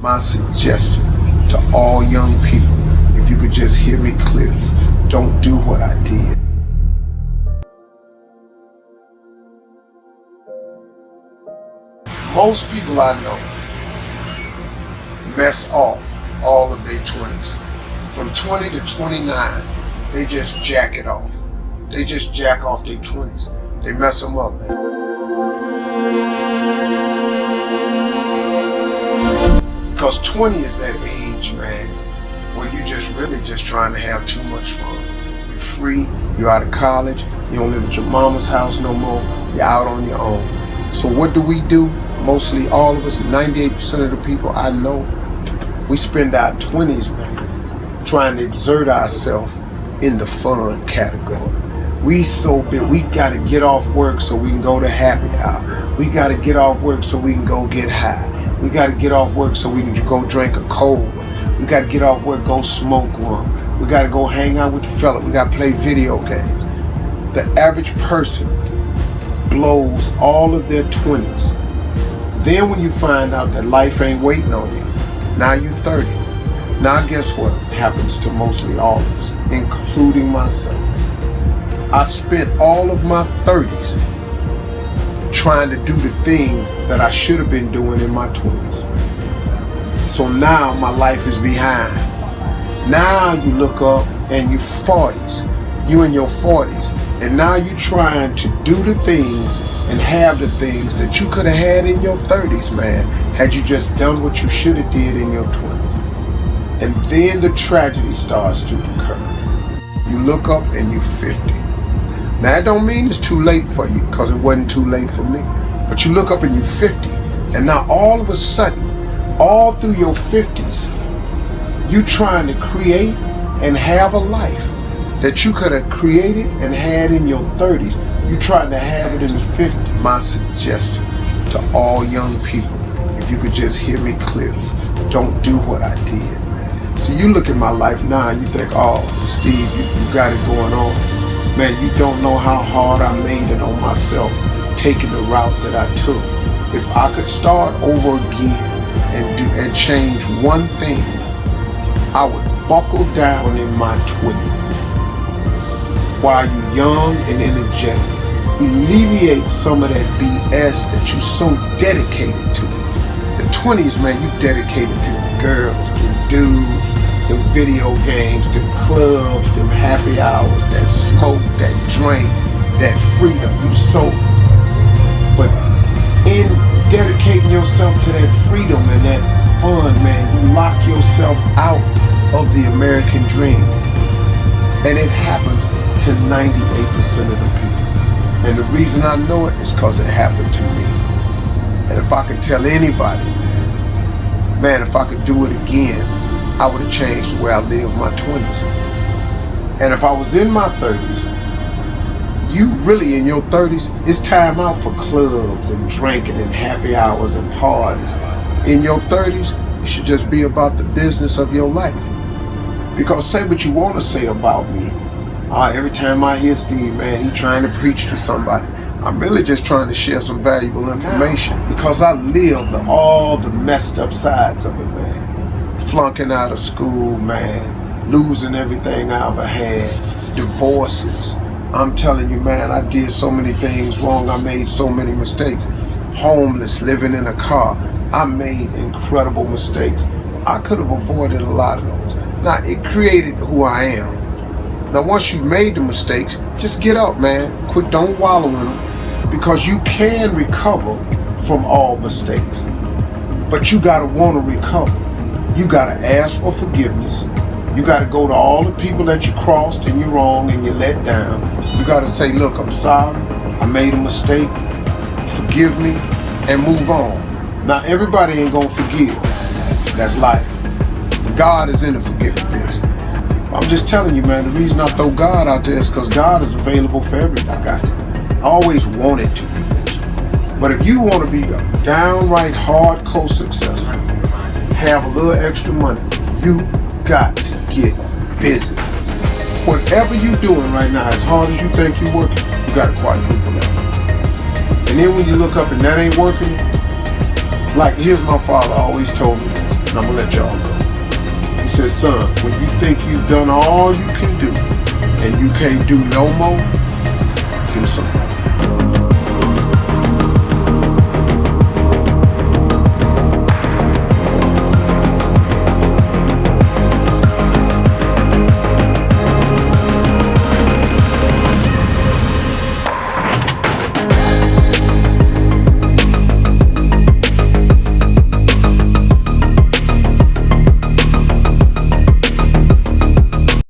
My suggestion to all young people, if you could just hear me clearly, don't do what I did. Most people I know mess off all of their 20s. From 20 to 29, they just jack it off. They just jack off their 20s. They mess them up, Because 20 is that age, man, where you're just really just trying to have too much fun. You're free, you're out of college, you don't live at your mama's house no more, you're out on your own. So what do we do? Mostly all of us, 98% of the people I know, we spend our 20s, man, trying to exert ourselves in the fun category. We so big, we gotta get off work so we can go to happy hour. We gotta get off work so we can go get high. We got to get off work so we can go drink a cold We got to get off work, go smoke one. We got to go hang out with the fella. We got to play video games. The average person blows all of their 20s. Then when you find out that life ain't waiting on you, now you're 30. Now guess what happens to mostly all of us, including myself. I spent all of my 30s trying to do the things that I should have been doing in my 20s. So now my life is behind. Now you look up and you 40s, you in your 40s, and now you're trying to do the things and have the things that you could have had in your 30s, man, had you just done what you should have did in your 20s. And then the tragedy starts to occur. You look up and you're 50. Now that don't mean it's too late for you, because it wasn't too late for me. But you look up and you're 50, and now all of a sudden, all through your 50s, you trying to create and have a life that you could have created and had in your 30s. You trying to have it in the 50s. My suggestion to all young people, if you could just hear me clearly, don't do what I did, man. So you look at my life now and you think, oh, Steve, you, you got it going on. Man, you don't know how hard I made it on myself taking the route that I took. If I could start over again and do and change one thing, I would buckle down in my 20s while you're young and energetic. Alleviate some of that BS that you're so dedicated to. The 20s, man, you dedicated to the girls, the dudes, the video games, the clubs, them happy hours, that smoke, that drink, that freedom. You so, but in dedicating yourself to that freedom and that fun, man, you lock yourself out of the American dream. And it happens to 98% of the people. And the reason I know it is because it happened to me. And if I could tell anybody, man, if I could do it again, I would have changed the way I lived my 20s. And if I was in my 30s, you really in your 30s, it's time out for clubs and drinking and happy hours and parties. In your 30s, you should just be about the business of your life. Because say what you want to say about me. Uh, every time I hear Steve, man, he trying to preach to somebody. I'm really just trying to share some valuable information because I lived all the messed up sides of it, flunking out of school, man, losing everything I ever had, divorces. I'm telling you, man, I did so many things wrong. I made so many mistakes. Homeless, living in a car. I made incredible mistakes. I could have avoided a lot of those. Now, it created who I am. Now, once you've made the mistakes, just get up, man. Quit, don't wallow in them. Because you can recover from all mistakes. But you got to want to recover you got to ask for forgiveness. You got to go to all the people that you crossed and you're wrong and you let down. You got to say, look, I'm sorry. I made a mistake. Forgive me and move on. Now, everybody ain't going to forgive. That's life. God is in the forgiving business. I'm just telling you, man, the reason I throw God out there is because God is available for everybody. I got. I always wanted to be But if you want to be a downright hardcore successful, have a little extra money, you got to get busy. Whatever you're doing right now, as hard as you think you're working, you got to quadruple that. And then when you look up and that ain't working, like here's my father always told me, and I'm gonna let y'all go. He said, son, when you think you've done all you can do and you can't do no more, do some.